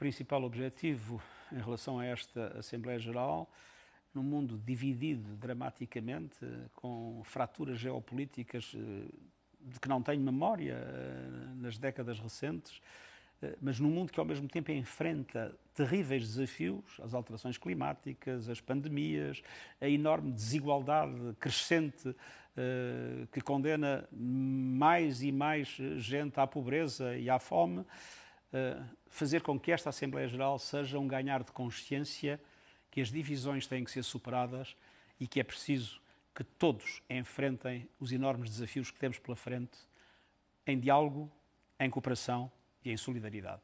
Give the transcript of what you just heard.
principal objetivo em relação a esta Assembleia Geral, num mundo dividido dramaticamente, com fraturas geopolíticas eh, de que não tenho memória eh, nas décadas recentes, eh, mas num mundo que ao mesmo tempo enfrenta terríveis desafios, as alterações climáticas, as pandemias, a enorme desigualdade crescente que condena mais e mais gente à pobreza e à fome, fazer com que esta Assembleia Geral seja um ganhar de consciência que as divisões têm que ser superadas e que é preciso que todos enfrentem os enormes desafios que temos pela frente em diálogo, em cooperação e em solidariedade.